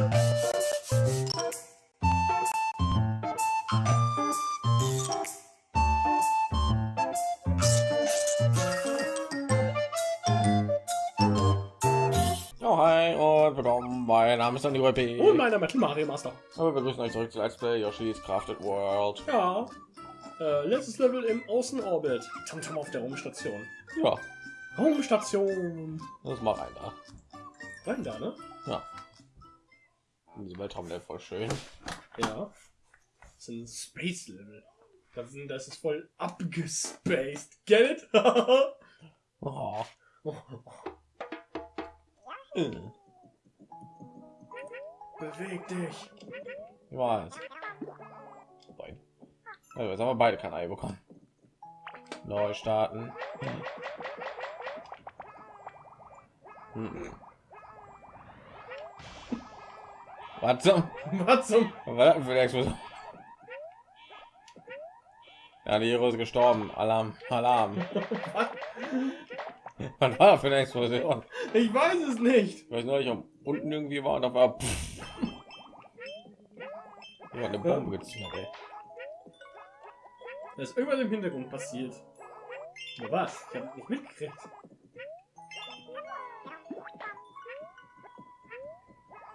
Oh, hi und willkommen. Mein Name ist Andy P. Und meiner Metal Mario Master. Aber wir begrüßen euch zurück zu Let's Play Yoshi's Crafted World. Ja. Äh, letztes Level im Außenorbit. Tamtam auf der Raumstation. Ja, Raumstation. das mal rein da. Rein da, ne? Ja. In diesem Weltraum der voll schön. Ja. Das sind Space Level. Das, sind, das ist voll abgespaced. Get it? Oh. Beweg dich. Ich weiß. Nein. Also, jetzt haben wir beide kein Ei bekommen. Neu starten. Hm. Was zum? Was zum? Was das Explosion? Ja, die Hero ist gestorben. Alarm, Alarm. Was war das für eine Explosion? Ich weiß es nicht. Weil ich neulich unten irgendwie war und da war pff. Ja, eine Bombe gezündet, ey. Da ist irgendwas im Hintergrund passiert. Ja, was? Ich habe nicht mitgekriegt.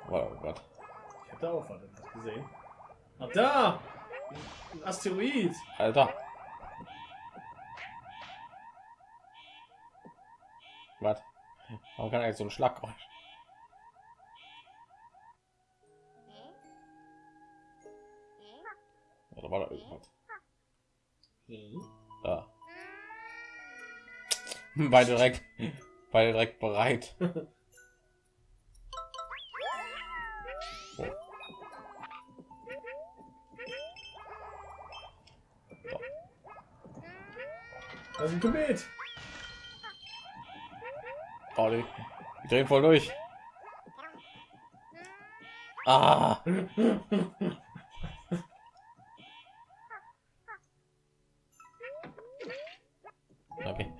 Oh Gott. Ich habe da auch was gesehen. Ah, da! Ein Asteroid. Alter. Was? Warum kann er jetzt so ein Schlaggeräusch? Da war da irgendwas. Da. Beide direkt, beide direkt bereit. Das ist ein Komet. Oh, die, drehen voll durch. Ah. Okay.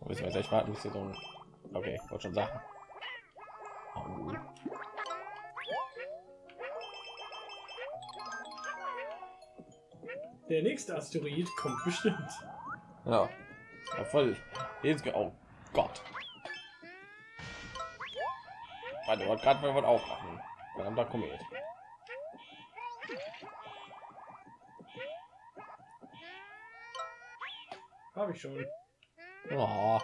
Müssen wir echt warten, bis sie so. Okay, wollte schon sagen. Der nächste Asteroid kommt bestimmt. Ja. ja voll. Jetzt, oh Gott. Warte, wollte gerade mal was aufmachen. Verdammter Komet. Habe ich schon. Oh.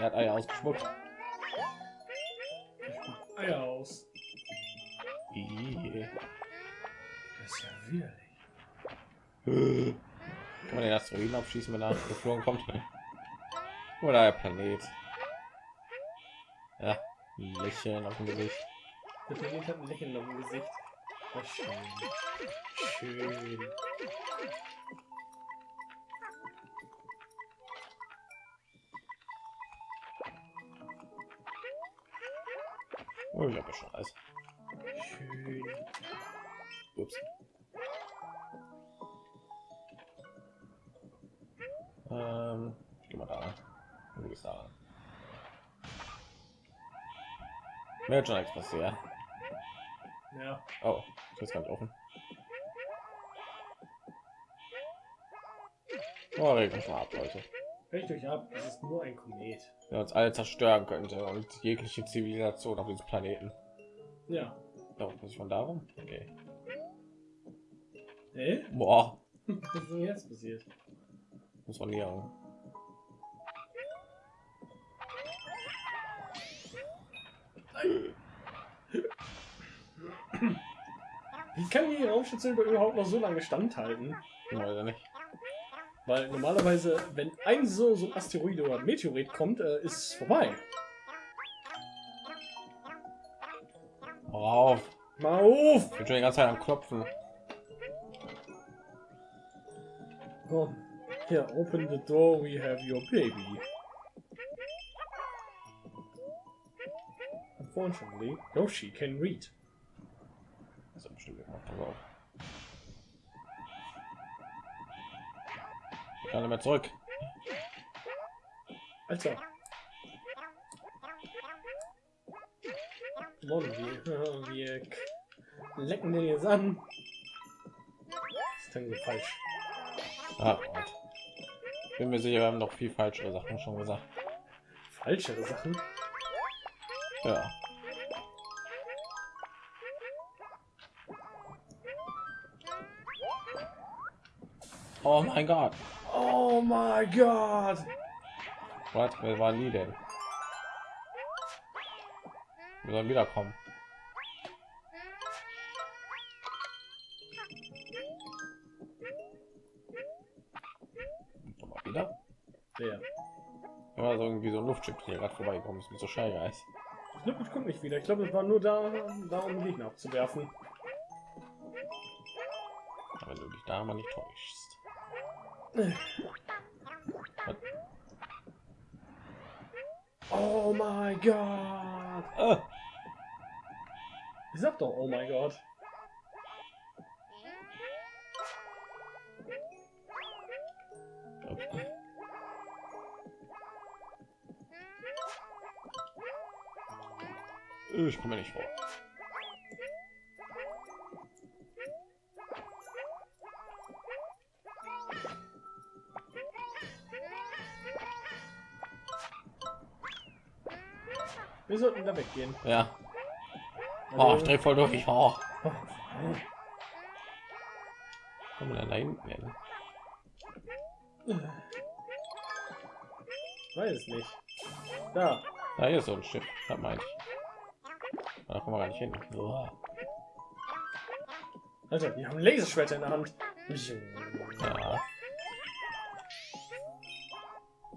Der hat Eier ausgespuckt. Eier aus. Das ist ja widerlich. Kann man den Asteroiden abschießen, wenn er geflogen kommt? Oder der Planet? Ja, ein Lächeln auf dem Gesicht. Der Planet hat ein Lächeln auf dem Gesicht. Schön. Schön. Oh, ich habe schon alles. Schön. Ups. Ähm, geh mal da. Wo ist da? Hat schon nichts passiert. Ja. Oh, ich ist ganz offen. Oh, mal ab, Leute. Recht euch ab, es ist nur ein Komet. Der uns alle zerstören könnte und jegliche Zivilisation auf diesem Planeten. Ja. Da muss ich von darum? Okay. Hä? Boah, Was ist denn jetzt passiert? muss man hier. Wie kann die Raumstation überhaupt noch so lange standhalten? Oder nicht? Weil normalerweise, wenn ein so, so ein Asteroid oder Meteorit kommt, äh, ist es vorbei. Hau auf. Mal auf! Ich bin schon die ganze Zeit am Klopfen. Komm. Here, open the door, we have your baby. Unfortunately, Yoshi can read. Das ist bestimmt gemacht. Pass auf. Kann mehr zurück. Alter. Mann, wir, wir lecken den jetzt an. Das ist dann falsch. Ah, Gott. Bin mir sicher, wir haben noch viel falsche Sachen schon gesagt. Falschere Sachen. Ja. Oh mein Gott. Oh mein Gott. Was? Wer war nie denn? Wir sollen wiederkommen. Komm mal wieder. Der. Ja, so irgendwie so ein Luftschiff hier gerade vorbeigekommen ist mit so Scheigeist. Ich komme nicht wieder. Ich glaube, es war nur da, da um Gegner abzuwerfen. Aber du dich da mal nicht täuschst. Oh mein Gott. Ah, Ich sag doch, oh mein Gott. Ich komme nicht vor. Wir sollten da weggehen. Ja. Oh, ich dreh voll durch. Oh. Denn da hinten hin? Weiß es nicht. Da. Da hier ist so ein Schiff. Das meine ich. Da kommen wir gar nicht hin. Oh. Alter, wir haben Laserschwerter in der Hand. Ja.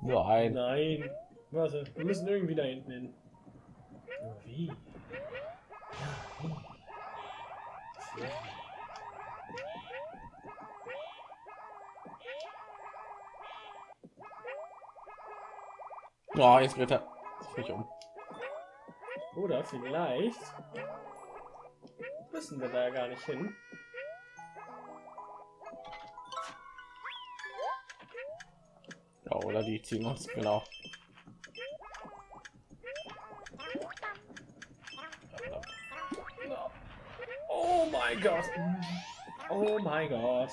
Nur ein. Nein. Warte, wir müssen irgendwie da hinten hin. Ja, wie? Ja. Oh, jetzt wird er sich um. Oder vielleicht müssen wir da gar nicht hin. Ja, oder die ziehen uns genau. Mein Gott. Oh mein Gott.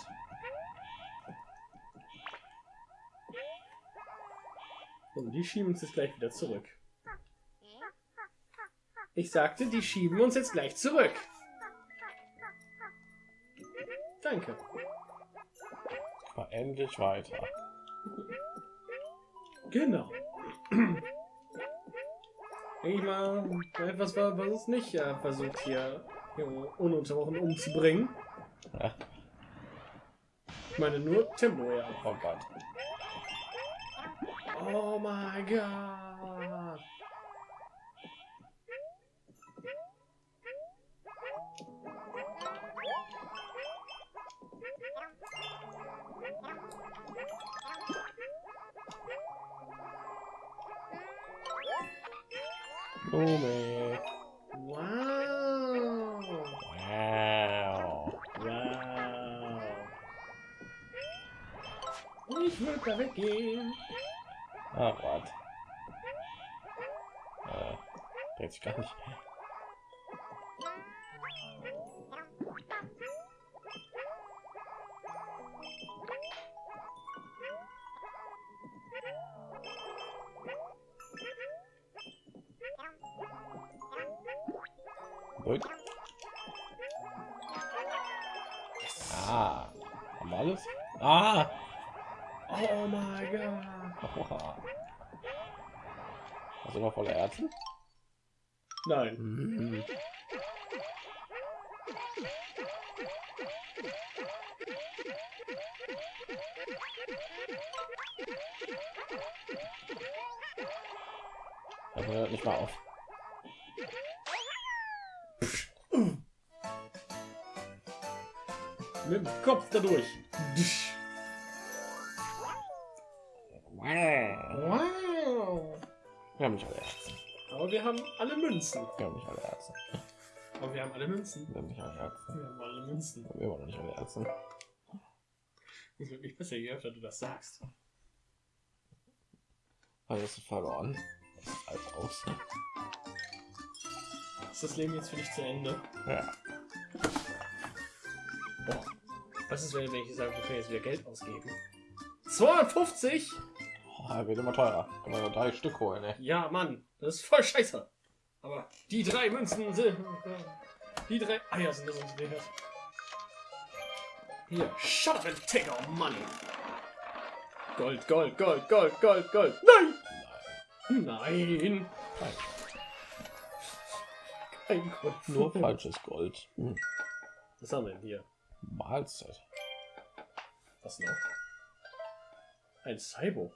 Und die schieben uns jetzt gleich wieder zurück. Ich sagte, die schieben uns jetzt gleich zurück. Danke. War endlich weiter. Genau. Ich mal, etwas, was es nicht äh, versucht, hier, ununterbrochen umzubringen. Ja. Ich meine nur Tempo, ja. Oh Gott. Oh mein Gott. Wow. Ich will da weggehen. Ah, Gott. Äh, dreht sich gar nicht. Oh mein Gott. Hast du noch voller Ärzte? Nein. Mhm. Das hört nicht mal auf. Mit dem Kopf dadurch. Wow. Wir haben nicht alle Ärzte. Aber wir haben alle Münzen. Wir haben nicht alle Ärzte. Aber wir haben alle Münzen. Wir haben nicht alle Herzen. Wir haben alle Münzen. Wir haben immer noch nicht alle Herzen. Das wird nicht besser, je öfter du das sagst. Also hast du verloren. Das sieht alt aus. Ist das Leben jetzt für dich zu Ende? Ja. Boah. Was ist, wenn wenn ich sage, wir können jetzt wieder Geld ausgeben? 250? Oh, wird immer teurer. Kann man drei Stück holen, ey. Ja, Mann, das ist voll scheiße. Aber die drei Münzen sind. Die drei Eier sind das uns wert. Hier, shut up and take our money. Gold, Gold, Gold, Gold, Gold, Gold. Nein! Nein! Nein. Kein Gold. Nur falsches Gold. Hm. Was haben wir denn hier? Mahlzeit. Was noch? Ein Cybo.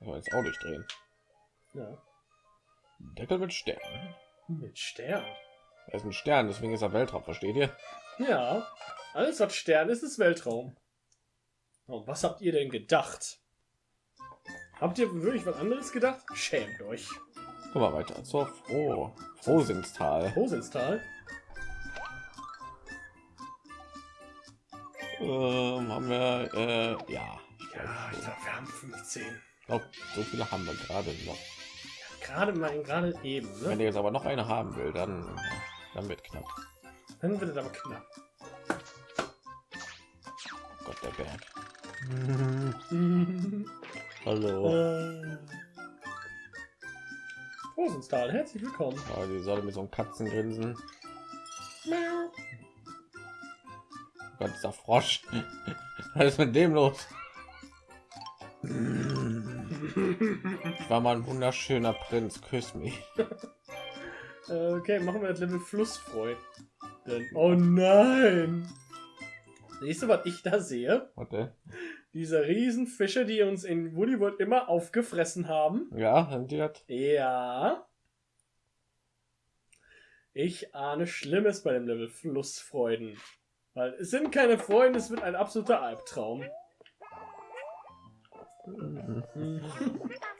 Will jetzt auch durchdrehen. Ja. Deckel mit Stern. Mit Stern. Er ist ein Stern, deswegen ist er Weltraum, versteht ihr? Ja. Alles, was Stern ist, ist Weltraum. Und was habt ihr denn gedacht? Habt ihr wirklich was anderes gedacht? Schämt euch. Guck mal weiter. So, froh. Frohsinnstal. Hosinstal? Ähm, haben wir, äh, ja. Ja, ich glaube, wir haben 15. glaube, so viele haben wir gerade noch. Gerade mal, gerade eben, Wenn ne? ihr jetzt aber noch eine haben will, dann, dann wird knapp. Dann wird es aber knapp. Oh Gott, der Berg. äh, Hallo. Hosinstal, herzlich willkommen. Oh, die Sonne mit so einem Katzengrinsen. Miau. Oh Gott, dieser Frosch. Was ist mit dem los? Ich war mal ein wunderschöner Prinz. Küss mich. Äh, okay, machen wir das Level Flussfreud. Denn, oh nein! Siehst du, was ich da sehe? Warte. Diese riesen Fische, die uns in Woody World immer aufgefressen haben. Ja, sind die das? Ja. Ich ahne Schlimmes bei dem Level Flussfreuden. Weil es sind keine Freunde, es wird ein absoluter Albtraum.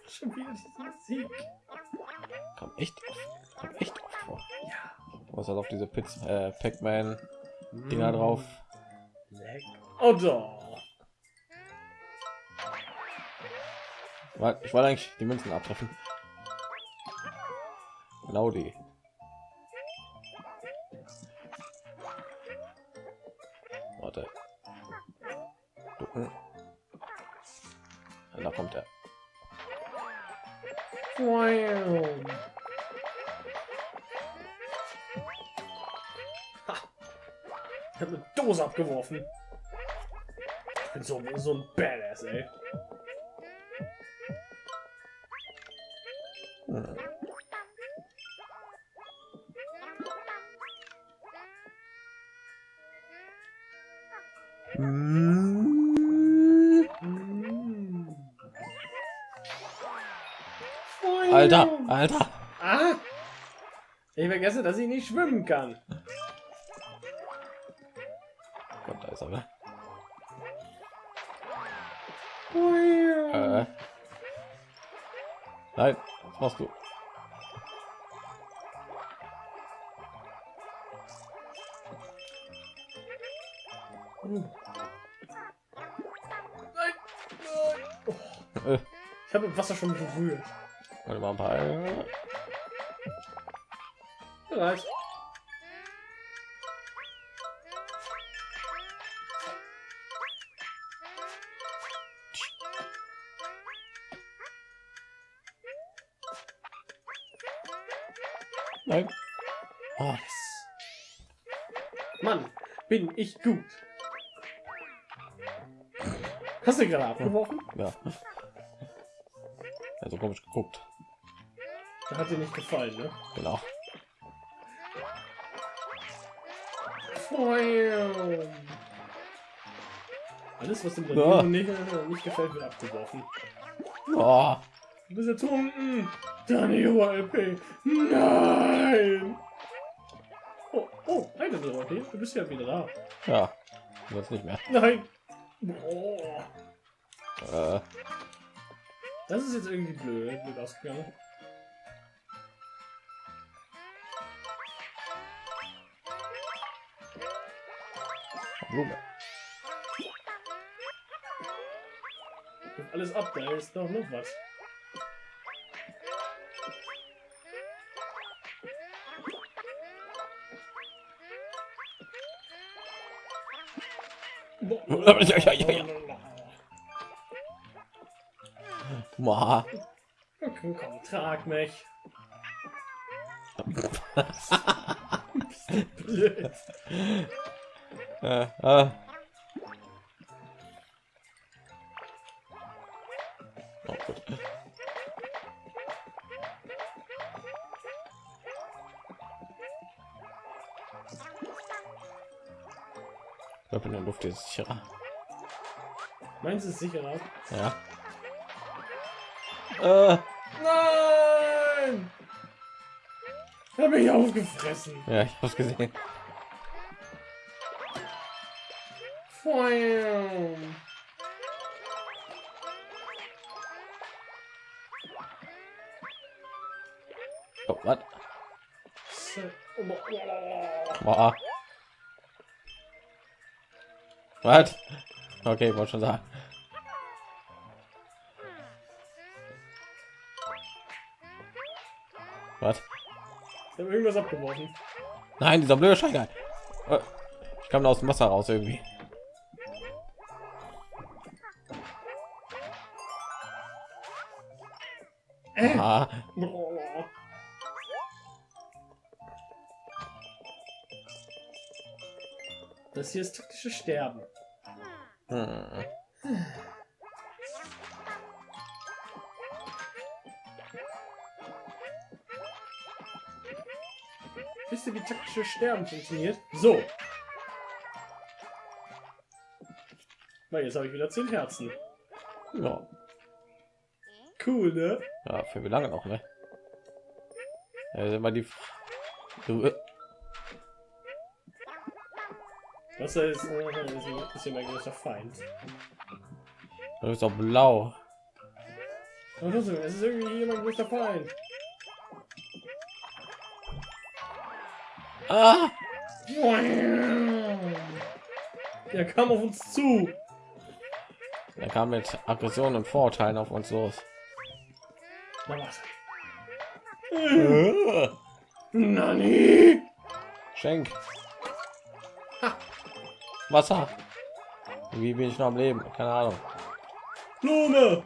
Schon wieder diese Musik. Kommt echt oft. Echt oft vor. Ja. Was hat auf diese Pizza, äh, Pac-Man Dinger drauf? Leck. Oh doch. Ich wollte eigentlich die Münzen abtreffen. Genau die. Warte. Ducken. Da kommt er. Ha. Ich habe eine Dose abgeworfen. Ich bin so, so ein Badass, ey. Hm. Alter, Alter. Ah! Ich vergesse, dass ich nicht schwimmen kann. Gott, da ist er. ne? Äh. Nein, was machst du? Nein. Nein. Oh. Äh, Ich habe im Wasser schon berührt. Warte mal ein paar. Vielleicht. Nein. Oh, Mann, bin ich gut. Hast du gerade abgeworfen? ja. Also komisch geguckt. Das hat dir nicht gefallen, ne? Genau. Wow. Alles, was dem. Danilo nicht, nicht gefällt, wird abgeworfen. Oh, Du bist jetzt unten. Danilo LP. Nein. Oh, oh, Danilo LP. Du bist ja wieder da. ja. Jetzt nicht mehr. Nein. Oh. Äh, Das ist jetzt irgendwie blöd, blöd ausgegangen. Blume. Alles ab, da ist doch noch was. Ma. Komm, komm, trag mich. Blöd. Äh. Oh, gut. Ich glaube, in der Luft ist es sicherer. Meins ist sicherer. Ja. Äh, Nein! Ich hab mich aufgefressen. ja, ich hab's gesehen. Feuer. Oh, was? Boah. Was? Okay, wollte schon sagen. Was? Ich habe irgendwas abgeworfen. Nein, dieser blöde Scheiner. Äh, Ich kam da aus dem Wasser raus irgendwie. Das hier ist taktische Sterben. hm. Wisst ihr, wie taktische Sterben funktioniert? So. Weil jetzt habe ich wieder 10 Herzen. ja. Cool, ne? ja, für wie lange noch, ne? Ja, ist immer die. Du, äh, Wasser ist, äh, ist ein bisschen mein größter Feind. du bist doch blau. Trotzdem, es ist irgendwie hier mein größter Feind. Ah! Er kam auf uns zu. Er kam mit Aggression und Vorurteilen auf uns los. Na was? Äh, Nani? Schenk. Wasser. Wie bin ich noch am Leben? Keine Ahnung. Blume!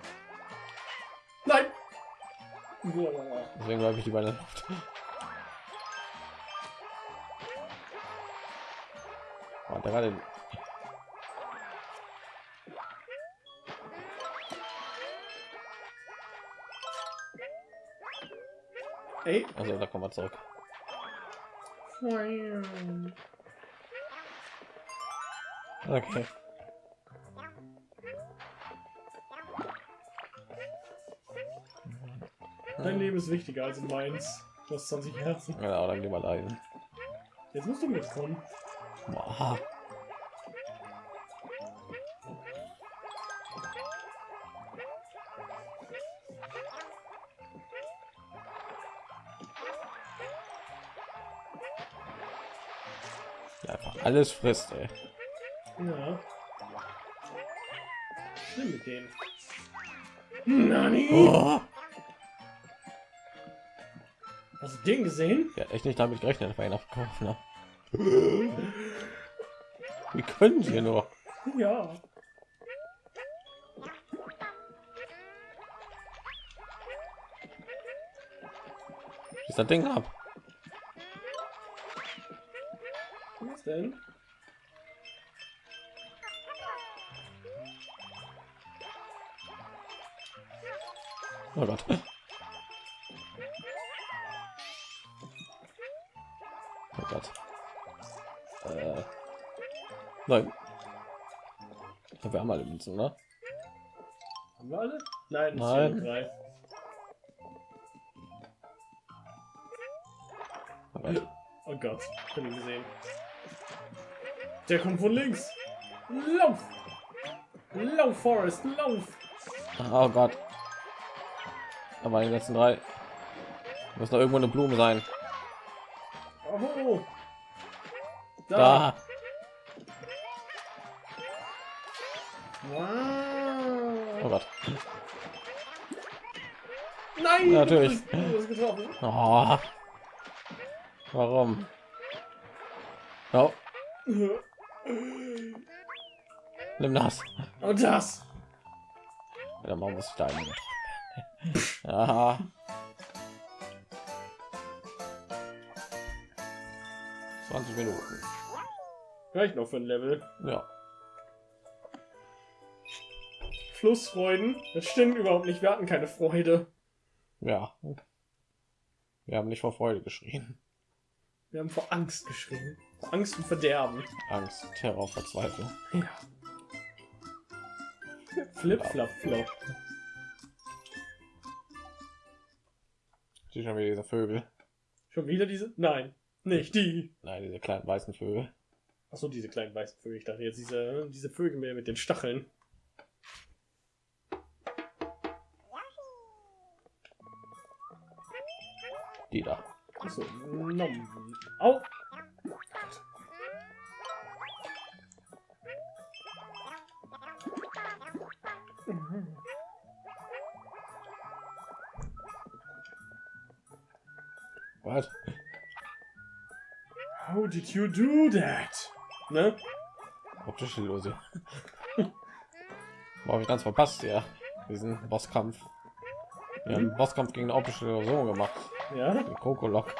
Nein! Deswegen bleibe ich der Luft. Oh, da gerade. Ey. Also da kommen wir zurück. Okay. Dein Leben ist wichtiger als meins. Du hast 20 Herzen. Ja, dann lieber leiden. Jetzt musst du mitkommen. Boah. Ja, einfach alles frisst, ey. Ja. Schlimm mit denen. Nani? Oh. Hast du den gesehen? Ja, echt nicht damit gerechnet, dass wir ihn abkaufen. Ne? Wie können sie nur? Ja. Ist das Ding ab? Münzen, ne? Haben wir alle? Nein, Nein. Oh Gott. Ich ihn gesehen. Der kommt von links. Lauf! Lauf, Forest, lauf! Oh Gott. Aber die letzten drei. Muss noch irgendwo eine Blume sein. Oh. Da. Da. Oh Gott. Nein! Natürlich. Oh. Warum? Oh, nimm das. Und das. Ja, man muss da. Aha. Zwanzig Minuten. Reicht noch für ein Level. Ja. Flussfreuden. Das stimmt überhaupt nicht. Wir hatten keine Freude. Ja. Wir haben nicht vor Freude geschrien. Wir haben vor Angst geschrien. Vor Angst und Verderben. Angst, Terror, Verzweiflung. Ja. Flip, flap, flop. Die schon wieder diese Vögel. Schon wieder diese? Nein, nicht die. Nein, diese kleinen weißen Vögel. Achso, diese kleinen weißen Vögel. Ich dachte jetzt diese, diese Vögel mehr mit den Stacheln. Die da. Achso, nom. Au! Was? How did you do that? Ne? Optische Illusion. War ich ganz verpasst, ja. Diesen Bosskampf einen mhm. Bosskampf gegen eine optische so gemacht. Ja. Den Coco Lock.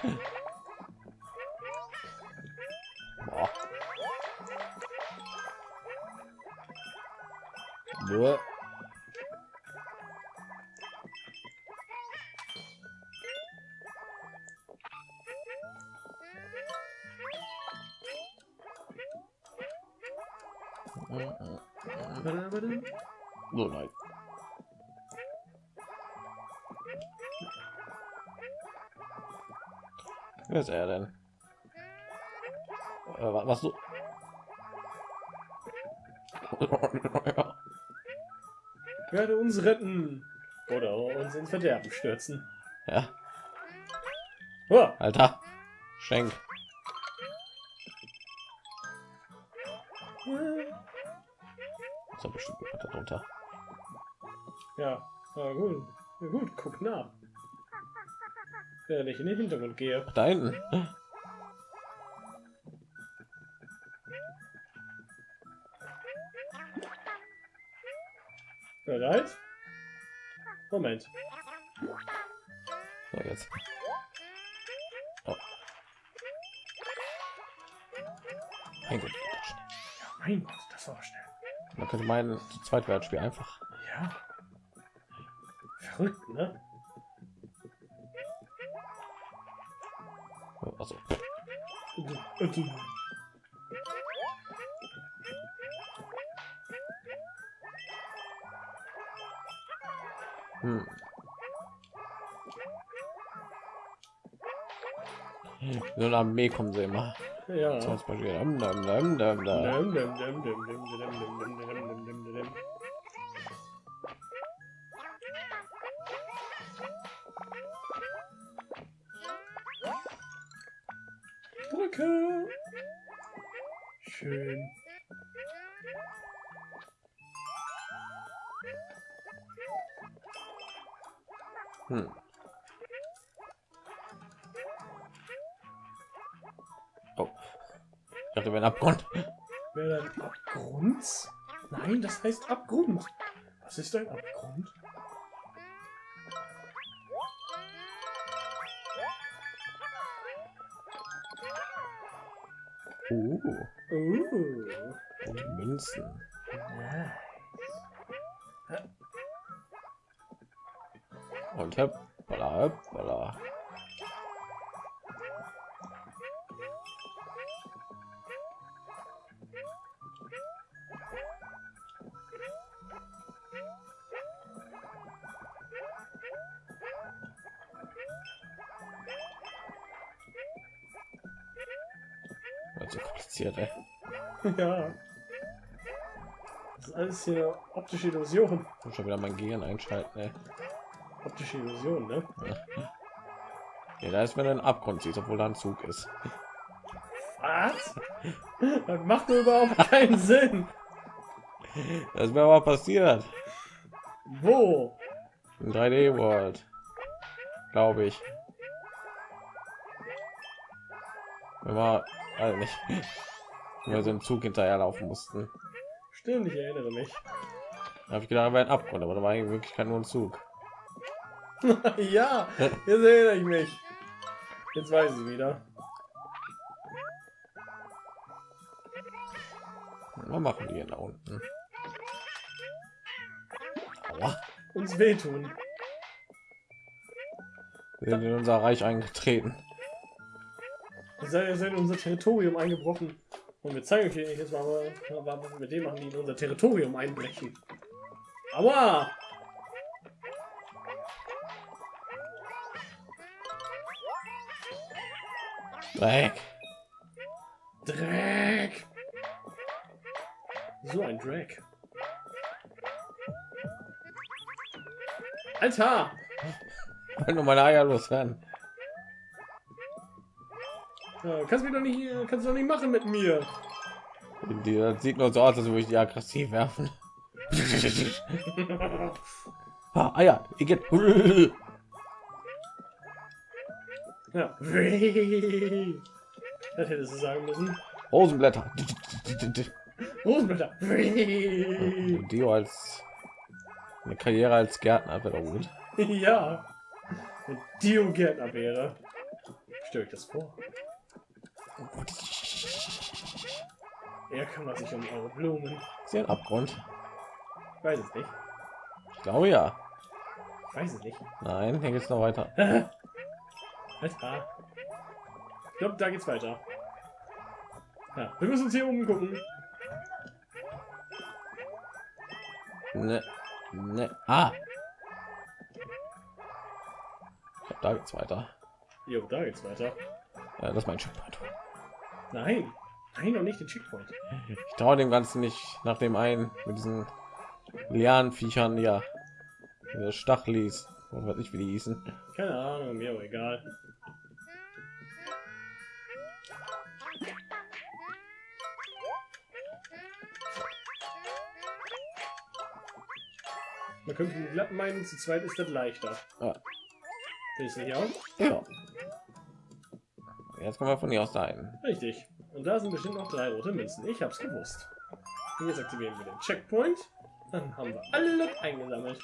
Ist er denn? Äh, wa- was du? ja. Werde uns retten. Oder uns ins Verderben stürzen. ja, Oh, Alter. Schenk. So bestimmt darunter. Ja, na gut. Na gut, guck nach. Während ich in den Hintergrund gehe. Da hinten. Bereit? Moment. So jetzt. Oh. Mein Gott. Mein Gott, das war schnell. Man könnte meinen, zu zweit wäre das Spiel einfach. Ja. Verrückt, ne? Also, hm. So eine Armee kommen sie immer. Ja. Zum Beispiel. Meister abgrund. Ooh. Ooh. And Münzen. Nice. Okay, pull up. Kompliziert, ey. Ja. Das ist alles hier optische Illusion. Ich muss schon wieder mein Gehirn einschalten, ey. Optische Illusion, ne? Ja, da ist, wenn einen Abgrund siehst, obwohl da ein Zug ist. Was? Das macht überhaupt keinen Sinn. Das wäre aber passiert. Wo? In 3D World. Glaube ich. Wenn wir also nicht. Wir so einen Zug hinterherlaufen mussten. Stimmt, ich erinnere mich. Da habe ich gedacht, ein Abgrund, aber da war in Wirklichkeit nur ein Zug. ja, jetzt erinnere ich mich. Jetzt weiß ich wieder. Was machen die denn da unten? Aua. Uns wehtun. Wir sind in unser Reich eingetreten. Sind in unser Territorium eingebrochen. Und wir zeigen euch jetzt mal, was wir mit dem machen, die in unser Territorium einbrechen. Aua! Dreck. Dreck! So ein Dreck. Alter! Wenn nur meine Eier loswerden. Ja, kannst mich doch nicht, kannst du doch nicht machen mit mir. Die, das sieht nur so aus, als würde ich die aggressiv werfen. ah, Eier. Ich geht. Ja. Das hättest du sagen müssen. Rosenblätter. Rosenblätter. Dio als eine Karriere als Gärtner wäre gut. ja. Dio Gärtner wäre. Stell euch das vor. Er kümmert sich um eure Blumen. Ist ein Abgrund? Ich weiß es nicht. Ich glaube ja. Ich weiß es nicht. Nein, hier geht's noch weiter. Ich glaube, da geht's weiter. Ja, wir müssen uns hier umgucken. Ne, ne. Ah. Glaub, da geht's weiter. Jo, da geht's weiter. Ja, das ist mein Checkpoint. Nein. Nein, noch nicht den Checkpoint. Ich traue dem Ganzen nicht nach dem einen mit diesen Lianenviechern, ja. Diese Stachelis. Und was ich wie die hießen. Keine Ahnung, mir auch egal. Man könnte glatt meinen, zu zweit ist das leichter. Ja. Findest du nicht auch? ja. Jetzt kommen wir von hier aus dahin. Richtig. Und da sind bestimmt noch drei rote Münzen. Ich hab's gewusst. Und jetzt aktivieren wir den Checkpoint. Dann haben wir alle eingesammelt.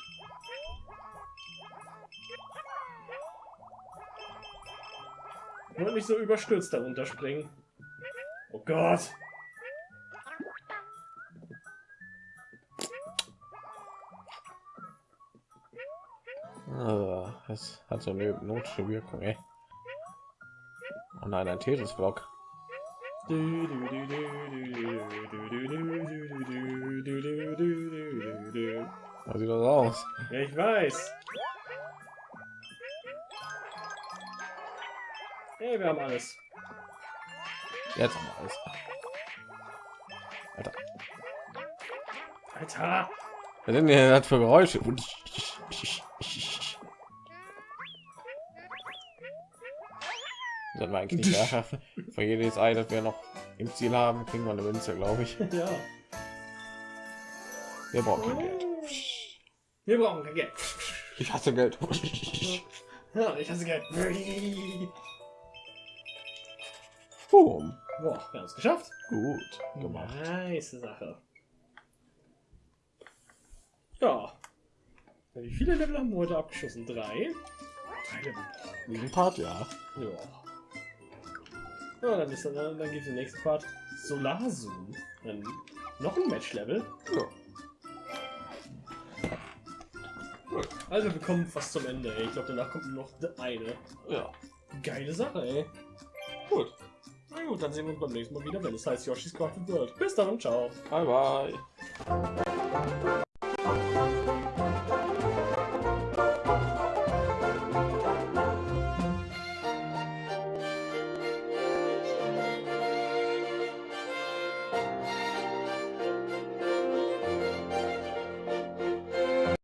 Und nicht so überstürzt darunter springen. Oh Gott. Ah, Das hat so eine hypnotische Wirkung, ey. Nein, ein Tetris-Block. Was sieht das aus? Ja, ich weiß. Hey, wir haben alles. Jetzt haben wir alles. Alter, Alter. was sind denn das für Geräusche? Sollten wir eigentlich nicht mehr schaffen. Für jedes Ei, das wir noch im Ziel haben, kriegen wir eine Münze, glaube ich. Ja. Wir brauchen kein Geld. Wir brauchen kein Geld. Ich hasse Geld. Ja, ich hasse Geld. Boom. Boah, wir haben es geschafft. Gut gemacht. Nice Sache. Ja. Wie viele Level haben wir heute abgeschossen? Drei? Drei Level. Diesen Part, ja. Ja. Ja, dann ist dann, dann geht der nächste Part Solarzoom. Dann noch ein Match-Level. ja. Also wir kommen fast zum Ende, ey. Ich glaube, danach kommt noch eine. Ja. Geile Sache, ey. Gut. Na gut, dann sehen wir uns beim nächsten Mal wieder, wenn es heißt Yoshi's Crafted World. Bis dann und ciao. Bye bye.